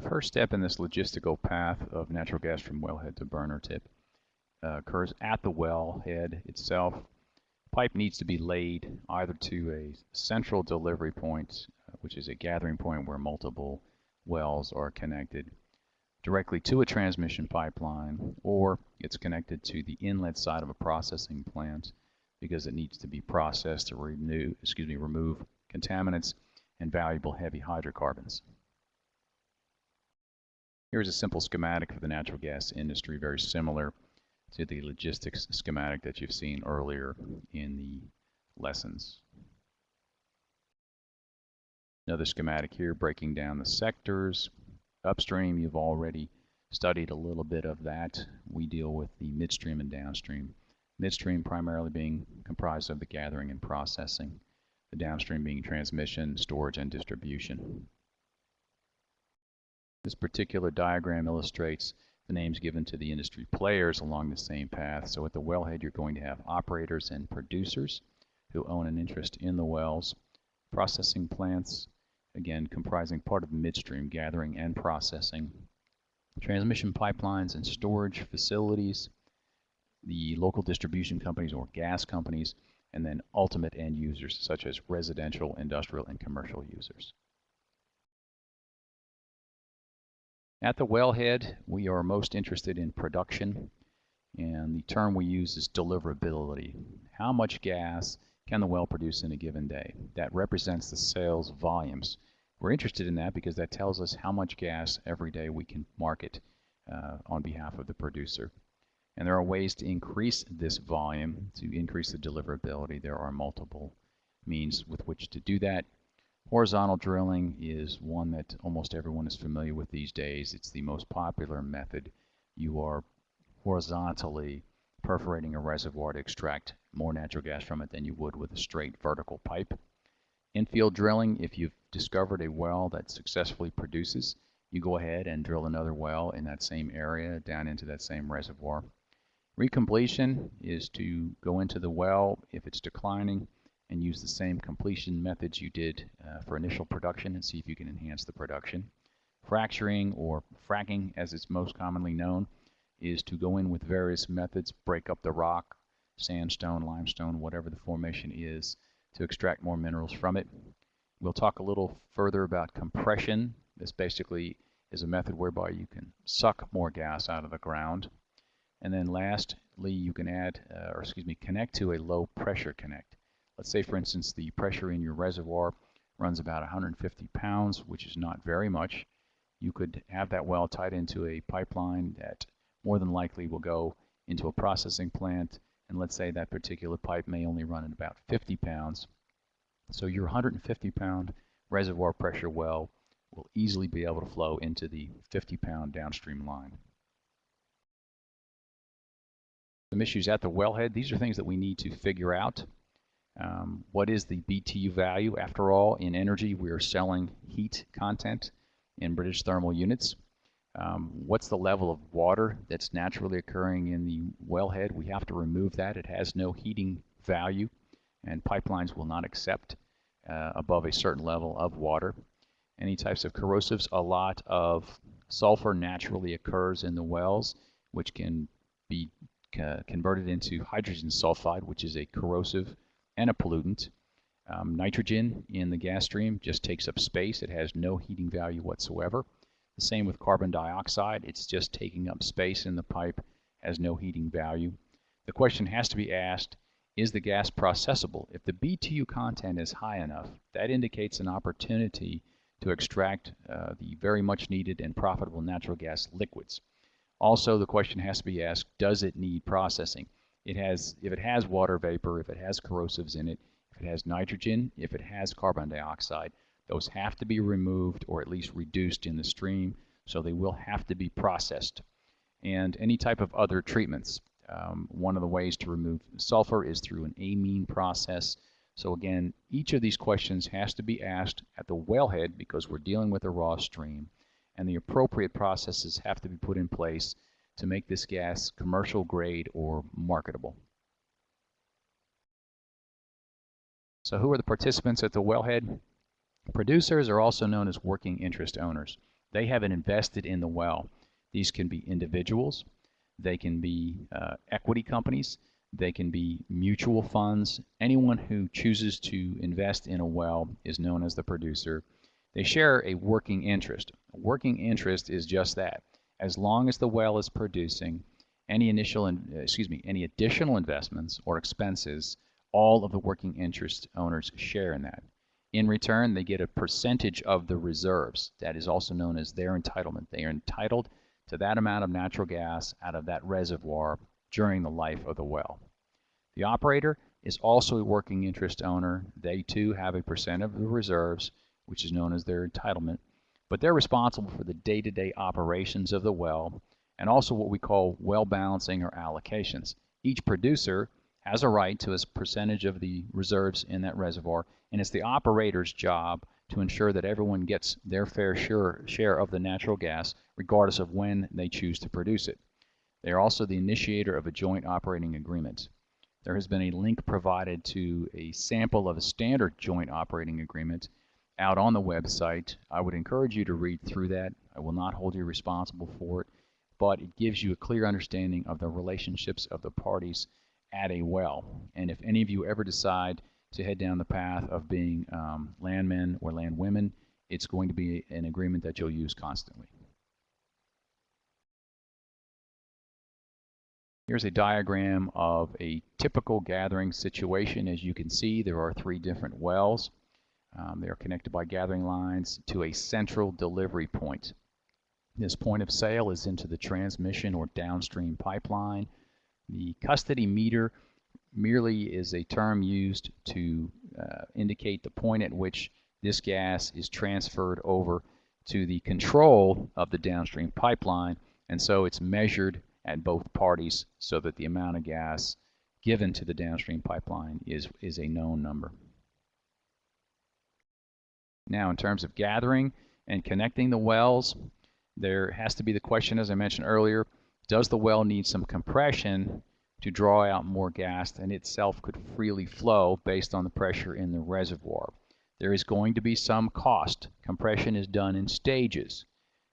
The first step in this logistical path of natural gas from wellhead to burner tip uh, occurs at the wellhead itself. Pipe needs to be laid either to a central delivery point, uh, which is a gathering point where multiple wells are connected, directly to a transmission pipeline, or it's connected to the inlet side of a processing plant because it needs to be processed to renew, excuse me, remove contaminants and valuable heavy hydrocarbons. Here's a simple schematic for the natural gas industry, very similar to the logistics schematic that you've seen earlier in the lessons. Another schematic here breaking down the sectors. Upstream, you've already studied a little bit of that. We deal with the midstream and downstream. Midstream primarily being comprised of the gathering and processing, the downstream being transmission, storage, and distribution. This particular diagram illustrates the names given to the industry players along the same path. So at the wellhead, you're going to have operators and producers who own an interest in the wells, processing plants, again comprising part of midstream gathering and processing, transmission pipelines and storage facilities, the local distribution companies or gas companies, and then ultimate end users such as residential, industrial, and commercial users. At the wellhead, we are most interested in production, and the term we use is deliverability. How much gas can the well produce in a given day? That represents the sales volumes. We're interested in that because that tells us how much gas every day we can market uh, on behalf of the producer. And there are ways to increase this volume, to increase the deliverability. There are multiple means with which to do that. Horizontal drilling is one that almost everyone is familiar with these days. It's the most popular method. You are horizontally perforating a reservoir to extract more natural gas from it than you would with a straight vertical pipe. Infield drilling, if you've discovered a well that successfully produces, you go ahead and drill another well in that same area down into that same reservoir. Recompletion is to go into the well if it's declining and use the same completion methods you did uh, for initial production and see if you can enhance the production. Fracturing or fracking as it's most commonly known is to go in with various methods, break up the rock, sandstone, limestone, whatever the formation is, to extract more minerals from it. We'll talk a little further about compression. This basically is a method whereby you can suck more gas out of the ground. And then lastly, you can add, uh, or excuse me, connect to a low pressure connect. Let's say, for instance, the pressure in your reservoir runs about 150 pounds, which is not very much. You could have that well tied into a pipeline that more than likely will go into a processing plant, and let's say that particular pipe may only run at about 50 pounds. So your 150 pound reservoir pressure well will easily be able to flow into the 50 pound downstream line. Some issues at the wellhead, these are things that we need to figure out. Um, what is the BTU value? After all, in energy, we are selling heat content in British thermal units. Um, what's the level of water that's naturally occurring in the wellhead? We have to remove that. It has no heating value, and pipelines will not accept uh, above a certain level of water. Any types of corrosives, a lot of sulfur naturally occurs in the wells, which can be uh, converted into hydrogen sulfide, which is a corrosive and a pollutant. Um, nitrogen in the gas stream just takes up space. It has no heating value whatsoever. The same with carbon dioxide. It's just taking up space in the pipe, has no heating value. The question has to be asked, is the gas processable? If the BTU content is high enough, that indicates an opportunity to extract uh, the very much needed and profitable natural gas liquids. Also, the question has to be asked, does it need processing? It has, if it has water vapor, if it has corrosives in it, if it has nitrogen, if it has carbon dioxide, those have to be removed or at least reduced in the stream, so they will have to be processed. And any type of other treatments. Um, one of the ways to remove sulfur is through an amine process. So again, each of these questions has to be asked at the wellhead because we're dealing with a raw stream, and the appropriate processes have to be put in place to make this gas commercial grade or marketable. So who are the participants at the wellhead? Producers are also known as working interest owners. They haven't invested in the well. These can be individuals, they can be uh, equity companies, they can be mutual funds. Anyone who chooses to invest in a well is known as the producer. They share a working interest. A working interest is just that. As long as the well is producing, any initial, uh, excuse me, any additional investments or expenses, all of the working interest owners share in that. In return, they get a percentage of the reserves. That is also known as their entitlement. They are entitled to that amount of natural gas out of that reservoir during the life of the well. The operator is also a working interest owner. They too have a percent of the reserves, which is known as their entitlement, but they're responsible for the day-to-day operations of the well and also what we call well balancing or allocations. Each producer has a right to a percentage of the reserves in that reservoir, and it's the operator's job to ensure that everyone gets their fair share, share of the natural gas, regardless of when they choose to produce it. They are also the initiator of a joint operating agreement. There has been a link provided to a sample of a standard joint operating agreement out on the website. I would encourage you to read through that. I will not hold you responsible for it, but it gives you a clear understanding of the relationships of the parties at a well. And if any of you ever decide to head down the path of being um, landmen or landwomen, it's going to be an agreement that you'll use constantly. Here's a diagram of a typical gathering situation. As you can see, there are three different wells. Um, they are connected by gathering lines to a central delivery point. This point of sale is into the transmission or downstream pipeline the custody meter merely is a term used to uh, indicate the point at which this gas is transferred over to the control of the downstream pipeline and so it's measured at both parties so that the amount of gas given to the downstream pipeline is, is a known number. Now in terms of gathering and connecting the wells, there has to be the question as I mentioned earlier, does the well need some compression to draw out more gas than itself could freely flow based on the pressure in the reservoir? There is going to be some cost. Compression is done in stages.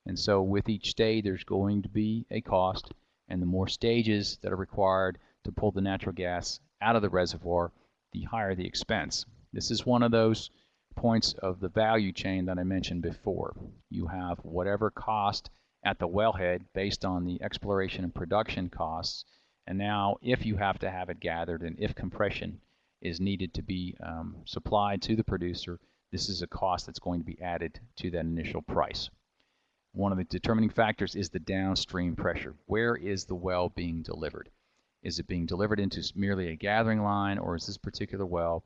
And so with each stage there's going to be a cost and the more stages that are required to pull the natural gas out of the reservoir, the higher the expense. This is one of those points of the value chain that I mentioned before. You have whatever cost at the wellhead based on the exploration and production costs. And now if you have to have it gathered and if compression is needed to be um, supplied to the producer, this is a cost that's going to be added to that initial price. One of the determining factors is the downstream pressure. Where is the well being delivered? Is it being delivered into merely a gathering line or is this particular well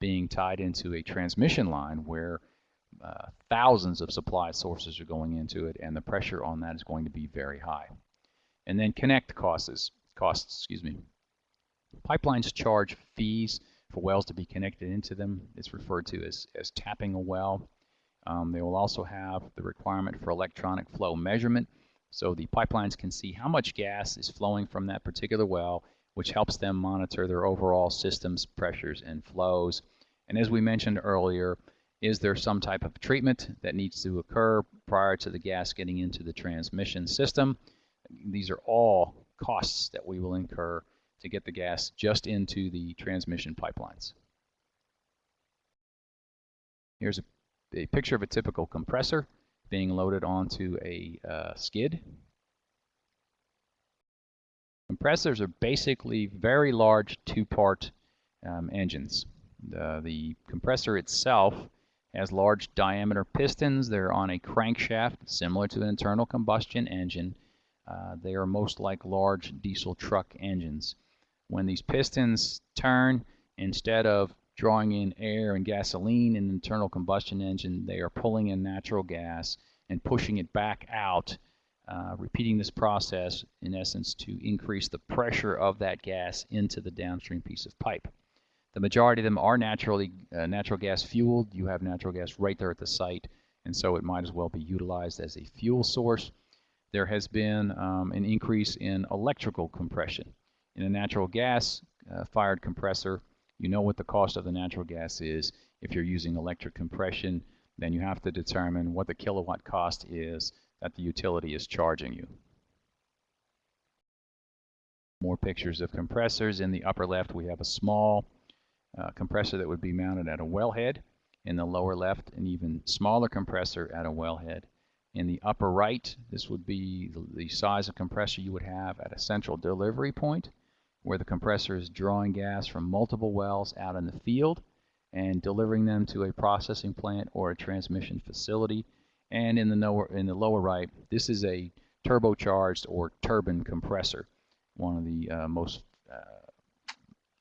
being tied into a transmission line where uh, thousands of supply sources are going into it, and the pressure on that is going to be very high. And then connect costs, costs, excuse me. Pipelines charge fees for wells to be connected into them. It's referred to as, as tapping a well. Um, they will also have the requirement for electronic flow measurement, so the pipelines can see how much gas is flowing from that particular well, which helps them monitor their overall systems pressures and flows. And as we mentioned earlier, is there some type of treatment that needs to occur prior to the gas getting into the transmission system? These are all costs that we will incur to get the gas just into the transmission pipelines. Here's a, a picture of a typical compressor being loaded onto a uh, skid. Compressors are basically very large two-part um, engines. The, the compressor itself has large diameter pistons. They're on a crankshaft similar to an internal combustion engine. Uh, they are most like large diesel truck engines. When these pistons turn, instead of drawing in air and gasoline in an internal combustion engine, they are pulling in natural gas and pushing it back out, uh, repeating this process in essence to increase the pressure of that gas into the downstream piece of pipe. The majority of them are naturally uh, natural gas fueled. You have natural gas right there at the site, and so it might as well be utilized as a fuel source. There has been um, an increase in electrical compression. In a natural gas uh, fired compressor, you know what the cost of the natural gas is. If you're using electric compression, then you have to determine what the kilowatt cost is that the utility is charging you. More pictures of compressors. In the upper left, we have a small uh, compressor that would be mounted at a wellhead. In the lower left, an even smaller compressor at a wellhead. In the upper right, this would be the, the size of compressor you would have at a central delivery point, where the compressor is drawing gas from multiple wells out in the field and delivering them to a processing plant or a transmission facility. And in the lower, in the lower right, this is a turbocharged or turbine compressor, one of the uh, most uh,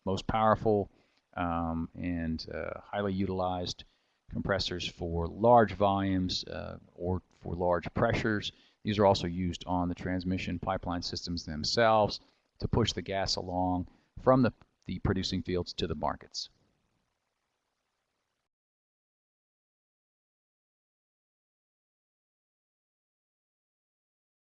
most powerful um, and uh, highly utilized compressors for large volumes uh, or for large pressures. These are also used on the transmission pipeline systems themselves to push the gas along from the, the producing fields to the markets.